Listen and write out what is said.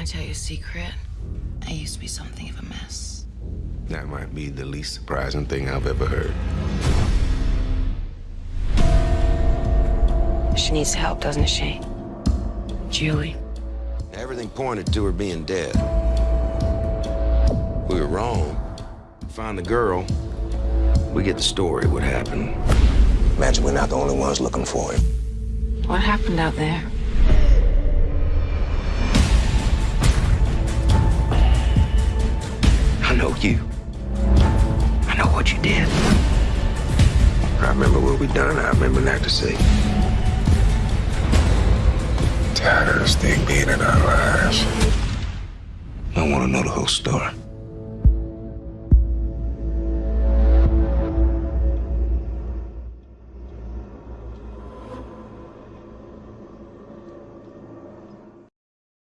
Can I tell you a secret? I used to be something of a mess. That might be the least surprising thing I've ever heard. She needs help, doesn't she? Julie. Everything pointed to her being dead. We were wrong. Find the girl. We get the story, what happened. Imagine we're not the only ones looking for him. What happened out there? Know you. I know what you did. I remember what we done. I remember not to say. Tired of this thing being in our lives. I want to know the whole story.